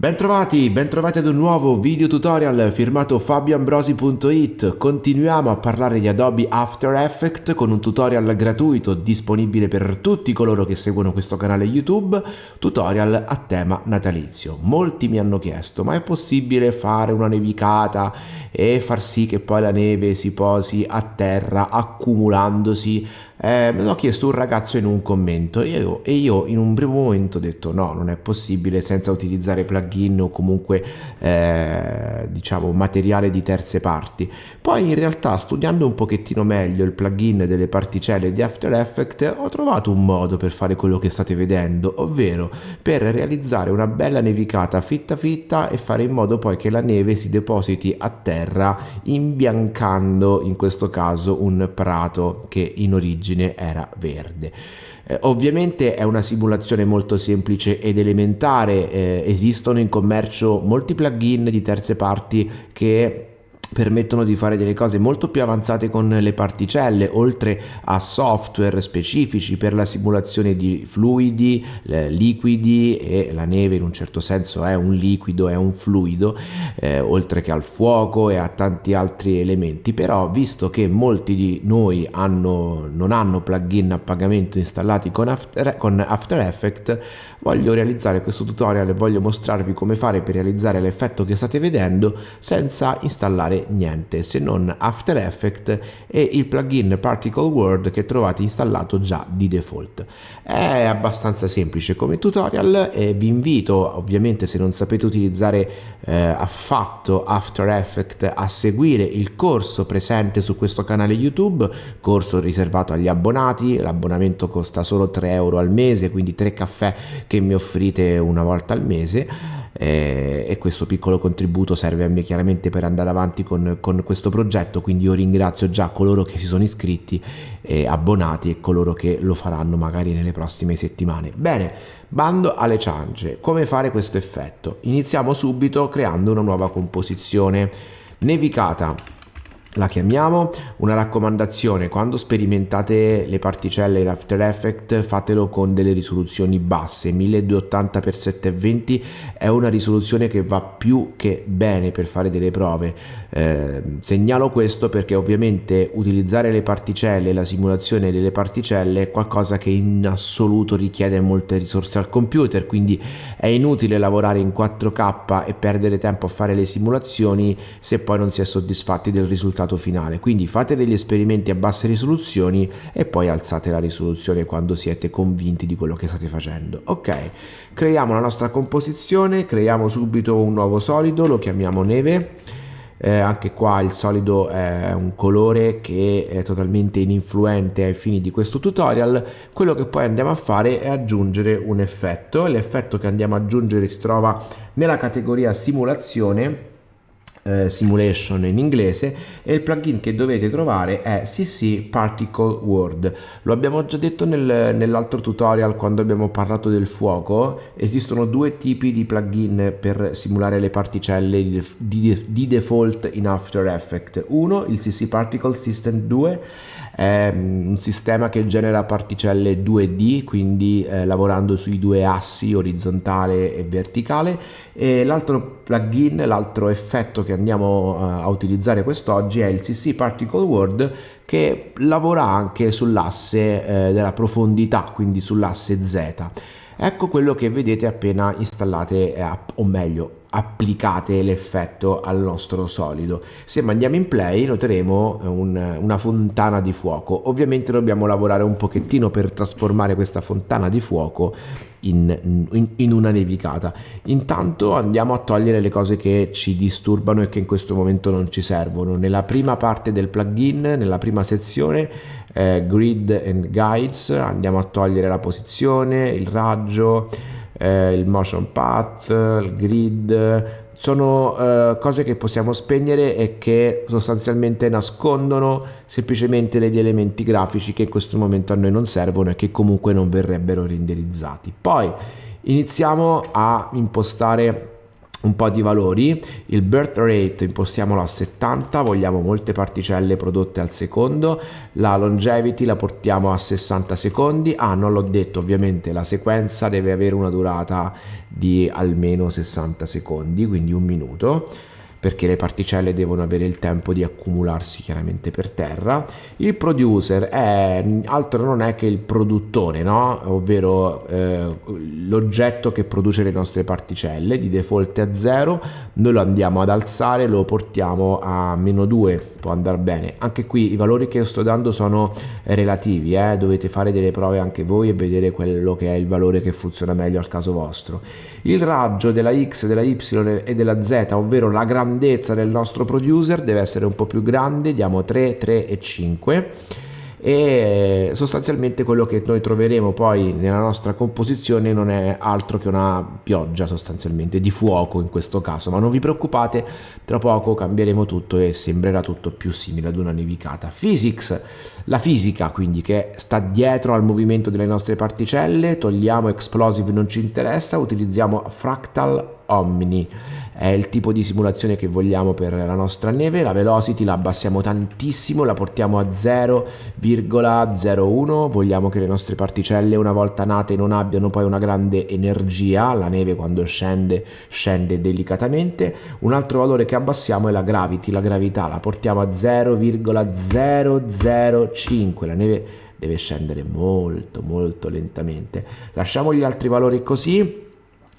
Bentrovati, bentrovati ad un nuovo video tutorial firmato fabioambrosi.it. Continuiamo a parlare di Adobe After Effects con un tutorial gratuito disponibile per tutti coloro che seguono questo canale YouTube, tutorial a tema natalizio. Molti mi hanno chiesto, ma è possibile fare una nevicata e far sì che poi la neve si posi a terra accumulandosi eh, me l'ho chiesto un ragazzo in un commento e io, e io, in un primo momento ho detto no, non è possibile senza utilizzare plugin o comunque eh, diciamo materiale di terze parti. Poi in realtà studiando un pochettino meglio il plugin delle particelle di After Effects ho trovato un modo per fare quello che state vedendo, ovvero per realizzare una bella nevicata fitta fitta e fare in modo poi che la neve si depositi a terra imbiancando in questo caso un prato che in origine origine era verde. Eh, ovviamente è una simulazione molto semplice ed elementare, eh, esistono in commercio molti plugin di terze parti che permettono di fare delle cose molto più avanzate con le particelle, oltre a software specifici per la simulazione di fluidi, liquidi e la neve in un certo senso è un liquido, è un fluido, eh, oltre che al fuoco e a tanti altri elementi. Però visto che molti di noi hanno, non hanno plugin a pagamento installati con After, con After Effects, voglio realizzare questo tutorial e voglio mostrarvi come fare per realizzare l'effetto che state vedendo senza installare niente se non After Effects e il plugin Particle World che trovate installato già di default. È abbastanza semplice come tutorial e vi invito ovviamente se non sapete utilizzare eh, affatto After Effects a seguire il corso presente su questo canale YouTube, corso riservato agli abbonati, l'abbonamento costa solo 3 euro al mese, quindi 3 caffè che mi offrite una volta al mese eh, e questo piccolo contributo serve a me chiaramente per andare avanti con, con questo progetto quindi io ringrazio già coloro che si sono iscritti e abbonati e coloro che lo faranno magari nelle prossime settimane. Bene bando alle ciance. Come fare questo effetto? Iniziamo subito creando una nuova composizione. Nevicata la chiamiamo. Una raccomandazione quando sperimentate le particelle in After Effects fatelo con delle risoluzioni basse 1280x720 è una risoluzione che va più che bene per fare delle prove. Eh, segnalo questo perché ovviamente utilizzare le particelle la simulazione delle particelle è qualcosa che in assoluto richiede molte risorse al computer quindi è inutile lavorare in 4k e perdere tempo a fare le simulazioni se poi non si è soddisfatti del risultato risultato finale. Quindi fate degli esperimenti a basse risoluzioni e poi alzate la risoluzione quando siete convinti di quello che state facendo. Ok, creiamo la nostra composizione, creiamo subito un nuovo solido, lo chiamiamo neve. Eh, anche qua il solido è un colore che è totalmente ininfluente ai fini di questo tutorial quello che poi andiamo a fare è aggiungere un effetto l'effetto che andiamo ad aggiungere si trova nella categoria simulazione eh, simulation in inglese e il plugin che dovete trovare è CC Particle World. Lo abbiamo già detto nel, nell'altro tutorial quando abbiamo parlato del fuoco, esistono due tipi di plugin per simulare le particelle di, di, di default in After Effects. Uno, il CC Particle System 2, è mm, un sistema che genera particelle 2D, quindi eh, lavorando sui due assi orizzontale e verticale e l'altro plugin, l'altro effetto che andiamo eh, a utilizzare quest'oggi è il CC Particle World che lavora anche sull'asse eh, della profondità, quindi sull'asse Z. Ecco quello che vedete appena installate, eh, o meglio, applicate l'effetto al nostro solido. Se mandiamo in play noteremo un, una fontana di fuoco. Ovviamente dobbiamo lavorare un pochettino per trasformare questa fontana di fuoco in, in, in, una nevicata. Intanto andiamo a togliere le cose che ci disturbano e che in questo momento non ci servono. Nella prima parte del plugin, nella prima sezione, eh, Grid and Guides, andiamo a togliere la posizione, il raggio, eh, il motion path, il grid, sono uh, cose che possiamo spegnere e che sostanzialmente nascondono semplicemente degli elementi grafici che in questo momento a noi non servono e che comunque non verrebbero renderizzati. Poi iniziamo a impostare un po' di valori, il birth rate impostiamolo a 70, vogliamo molte particelle prodotte al secondo, la longevity la portiamo a 60 secondi, ah non l'ho detto ovviamente la sequenza deve avere una durata di almeno 60 secondi, quindi un minuto perché le particelle devono avere il tempo di accumularsi chiaramente per terra. Il producer è altro non è che il produttore, no? ovvero eh, l'oggetto che produce le nostre particelle, di default è a 0, noi lo andiamo ad alzare, lo portiamo a meno 2, può andare bene. Anche qui i valori che sto dando sono relativi, eh? dovete fare delle prove anche voi e vedere quello che è il valore che funziona meglio al caso vostro. Il raggio della X, della Y e della Z, ovvero la grandezza del nostro producer, deve essere un po' più grande, diamo 3, 3 e 5 e sostanzialmente quello che noi troveremo poi nella nostra composizione non è altro che una pioggia sostanzialmente di fuoco in questo caso ma non vi preoccupate tra poco cambieremo tutto e sembrerà tutto più simile ad una nevicata. Physics la fisica quindi che sta dietro al movimento delle nostre particelle togliamo explosive non ci interessa utilizziamo fractal Omni. È il tipo di simulazione che vogliamo per la nostra neve. La velocity la abbassiamo tantissimo la portiamo a 0,01 vogliamo che le nostre particelle una volta nate non abbiano poi una grande energia. La neve quando scende scende delicatamente. Un altro valore che abbassiamo è la gravity la gravità. La portiamo a 0,005 la neve deve scendere molto molto lentamente. Lasciamo gli altri valori così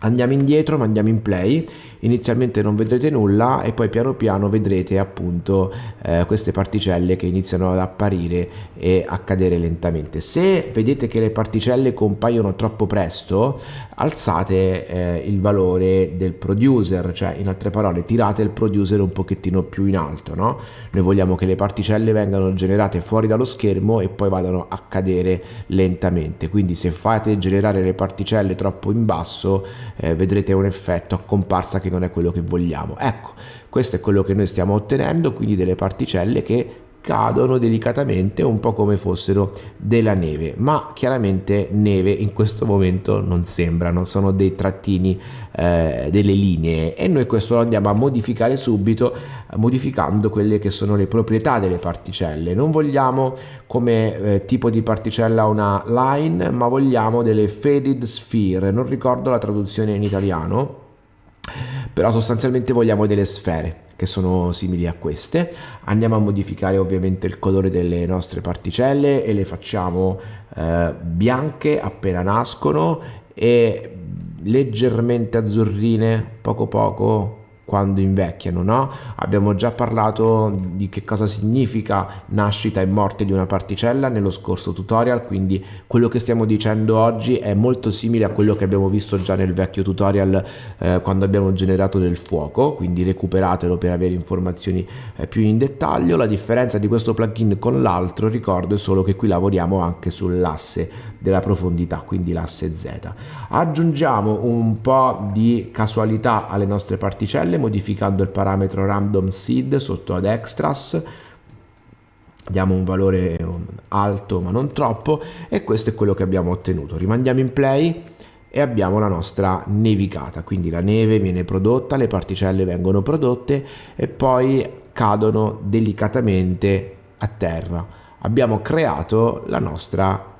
Andiamo indietro, ma andiamo in play, inizialmente non vedrete nulla e poi piano piano vedrete appunto eh, queste particelle che iniziano ad apparire e a cadere lentamente. Se vedete che le particelle compaiono troppo presto, alzate eh, il valore del producer, cioè in altre parole tirate il producer un pochettino più in alto, no? Noi vogliamo che le particelle vengano generate fuori dallo schermo e poi vadano a cadere lentamente, quindi se fate generare le particelle troppo in basso eh, vedrete un effetto a comparsa che non è quello che vogliamo. Ecco, questo è quello che noi stiamo ottenendo, quindi delle particelle che cadono delicatamente un po' come fossero della neve. Ma chiaramente neve in questo momento non sembrano sono dei trattini eh, delle linee. E noi questo lo andiamo a modificare subito modificando quelle che sono le proprietà delle particelle. Non vogliamo come eh, tipo di particella una line ma vogliamo delle faded sphere. Non ricordo la traduzione in italiano però sostanzialmente vogliamo delle sfere che sono simili a queste. Andiamo a modificare ovviamente il colore delle nostre particelle e le facciamo eh, bianche appena nascono e leggermente azzurrine poco poco quando invecchiano, no? Abbiamo già parlato di che cosa significa nascita e morte di una particella nello scorso tutorial, quindi quello che stiamo dicendo oggi è molto simile a quello che abbiamo visto già nel vecchio tutorial eh, quando abbiamo generato del fuoco, quindi recuperatelo per avere informazioni eh, più in dettaglio. La differenza di questo plugin con l'altro, ricordo, è solo che qui lavoriamo anche sull'asse della profondità, quindi l'asse Z. Aggiungiamo un po' di casualità alle nostre particelle modificando il parametro random seed sotto ad extras. Diamo un valore alto ma non troppo e questo è quello che abbiamo ottenuto. Rimandiamo in play e abbiamo la nostra nevicata. Quindi la neve viene prodotta le particelle vengono prodotte e poi cadono delicatamente a terra. Abbiamo creato la nostra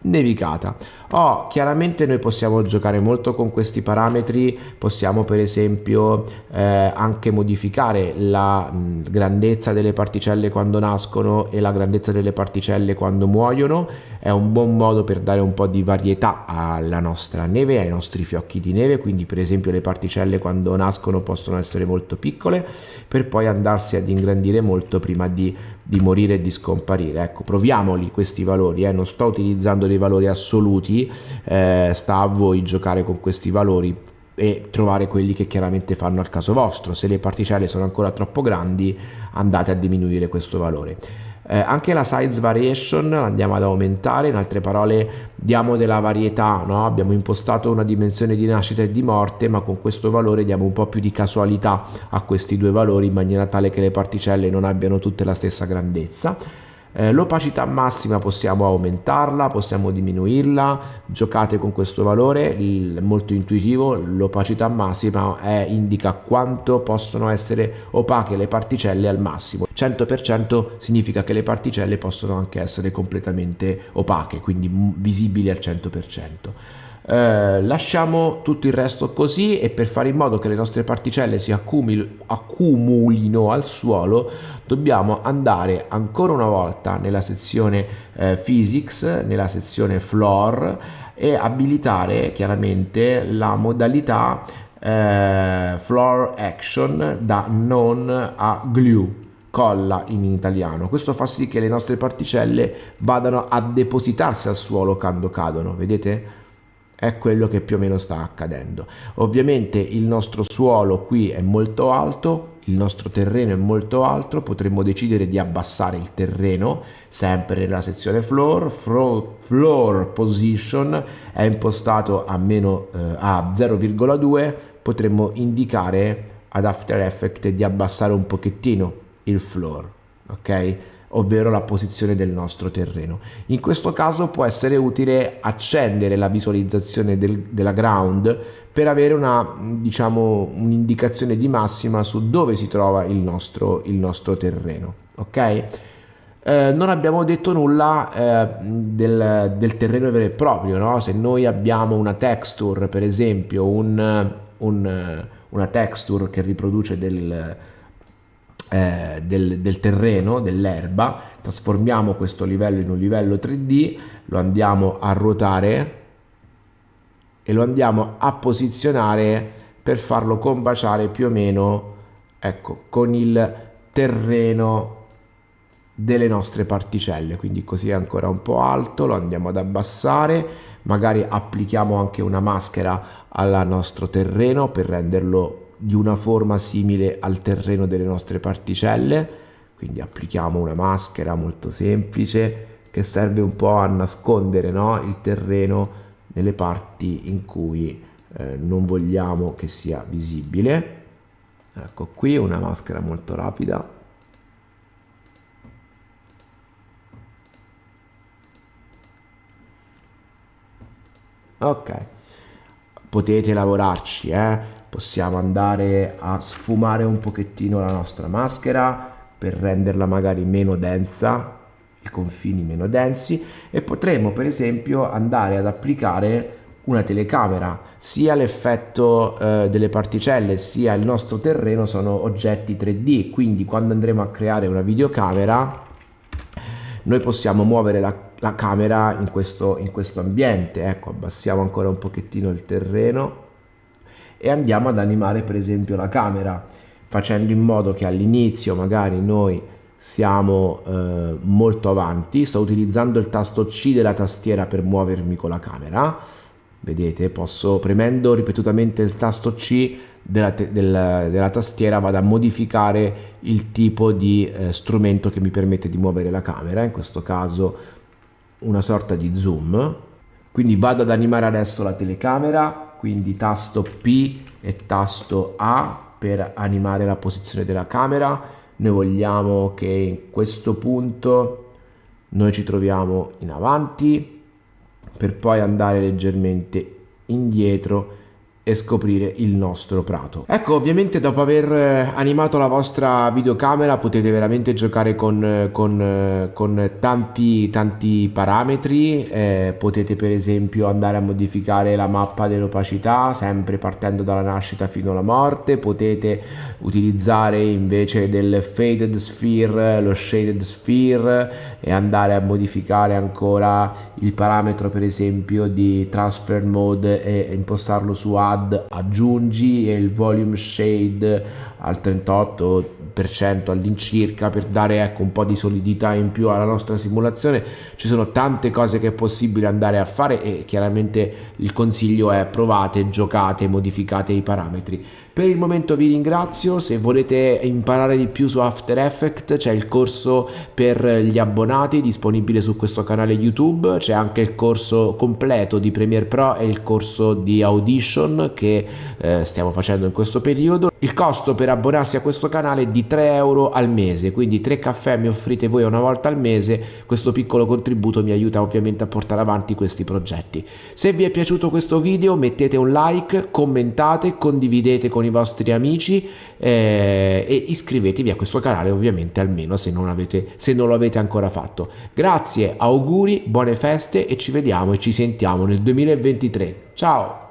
nevicata. Oh, chiaramente noi possiamo giocare molto con questi parametri, possiamo per esempio eh, anche modificare la mh, grandezza delle particelle quando nascono e la grandezza delle particelle quando muoiono, è un buon modo per dare un po' di varietà alla nostra neve, ai nostri fiocchi di neve, quindi per esempio le particelle quando nascono possono essere molto piccole per poi andarsi ad ingrandire molto prima di, di morire e di scomparire. Ecco, proviamoli questi valori, eh? non sto utilizzando dei valori assoluti, eh, sta a voi giocare con questi valori e trovare quelli che chiaramente fanno al caso vostro. Se le particelle sono ancora troppo grandi andate a diminuire questo valore. Eh, anche la size variation andiamo ad aumentare, in altre parole diamo della varietà, no? abbiamo impostato una dimensione di nascita e di morte, ma con questo valore diamo un po' più di casualità a questi due valori in maniera tale che le particelle non abbiano tutte la stessa grandezza. Eh, l'opacità massima possiamo aumentarla, possiamo diminuirla, giocate con questo valore, il, molto intuitivo, l'opacità massima è, indica quanto possono essere opache le particelle al massimo. 100% significa che le particelle possono anche essere completamente opache, quindi visibili al 100%. Eh, lasciamo tutto il resto così e per fare in modo che le nostre particelle si accumulino al suolo dobbiamo andare ancora una volta nella sezione eh, physics, nella sezione floor e abilitare chiaramente la modalità eh, floor action da non a glue colla in italiano. Questo fa sì che le nostre particelle vadano a depositarsi al suolo quando cadono vedete è quello che più o meno sta accadendo. Ovviamente il nostro suolo qui è molto alto, il nostro terreno è molto alto, potremmo decidere di abbassare il terreno, sempre nella sezione floor, floor, position è impostato a, meno, eh, a 0,2, potremmo indicare ad After Effects di abbassare un pochettino il floor, ok? Ovvero la posizione del nostro terreno. In questo caso può essere utile accendere la visualizzazione del, della ground per avere una diciamo un'indicazione di massima su dove si trova il nostro, il nostro terreno. Ok? Eh, non abbiamo detto nulla eh, del, del, terreno vero e proprio, no? se noi abbiamo una texture, per esempio un, un, una texture che riproduce del, eh, del, del, terreno, dell'erba, trasformiamo questo livello in un livello 3D, lo andiamo a ruotare e lo andiamo a posizionare per farlo combaciare più o meno ecco, con il terreno delle nostre particelle. Quindi così è ancora un po' alto lo andiamo ad abbassare magari applichiamo anche una maschera al nostro terreno per renderlo di una forma simile al terreno delle nostre particelle quindi applichiamo una maschera molto semplice che serve un po' a nascondere no? il terreno nelle parti in cui eh, non vogliamo che sia visibile ecco qui una maschera molto rapida ok potete lavorarci eh? Possiamo andare a sfumare un pochettino la nostra maschera per renderla magari meno densa i confini meno densi e potremo per esempio andare ad applicare una telecamera. Sia l'effetto eh, delle particelle sia il nostro terreno sono oggetti 3D quindi quando andremo a creare una videocamera noi possiamo muovere la, la camera in questo, in questo ambiente ecco abbassiamo ancora un pochettino il terreno e andiamo ad animare per esempio la camera facendo in modo che all'inizio magari noi siamo eh, molto avanti. Sto utilizzando il tasto C della tastiera per muovermi con la camera. Vedete posso premendo ripetutamente il tasto C della, della, della tastiera vado a modificare il tipo di eh, strumento che mi permette di muovere la camera in questo caso una sorta di zoom. Quindi vado ad animare adesso la telecamera quindi tasto P e tasto A per animare la posizione della camera. Noi vogliamo che in questo punto noi ci troviamo in avanti per poi andare leggermente indietro e scoprire il nostro prato. Ecco, ovviamente dopo aver eh, animato la vostra videocamera potete veramente giocare con, eh, con, eh, con tanti, tanti parametri, eh, potete per esempio andare a modificare la mappa dell'opacità sempre partendo dalla nascita fino alla morte, potete utilizzare invece del faded sphere lo shaded sphere e andare a modificare ancora il parametro per esempio di transfer mode e impostarlo su add aggiungi il volume shade al 38% all'incirca per dare ecco un po' di solidità in più alla nostra simulazione. Ci sono tante cose che è possibile andare a fare e chiaramente il consiglio è provate giocate modificate i parametri. Per il momento vi ringrazio, se volete imparare di più su After Effects c'è il corso per gli abbonati disponibile su questo canale YouTube, c'è anche il corso completo di Premiere Pro e il corso di Audition che eh, stiamo facendo in questo periodo. Il costo per abbonarsi a questo canale di 3 euro al mese, quindi 3 caffè mi offrite voi una volta al mese, questo piccolo contributo mi aiuta ovviamente a portare avanti questi progetti. Se vi è piaciuto questo video mettete un like, commentate, condividete con i vostri amici eh, e iscrivetevi a questo canale ovviamente almeno se non, avete, se non lo avete ancora fatto. Grazie, auguri, buone feste e ci vediamo e ci sentiamo nel 2023. Ciao!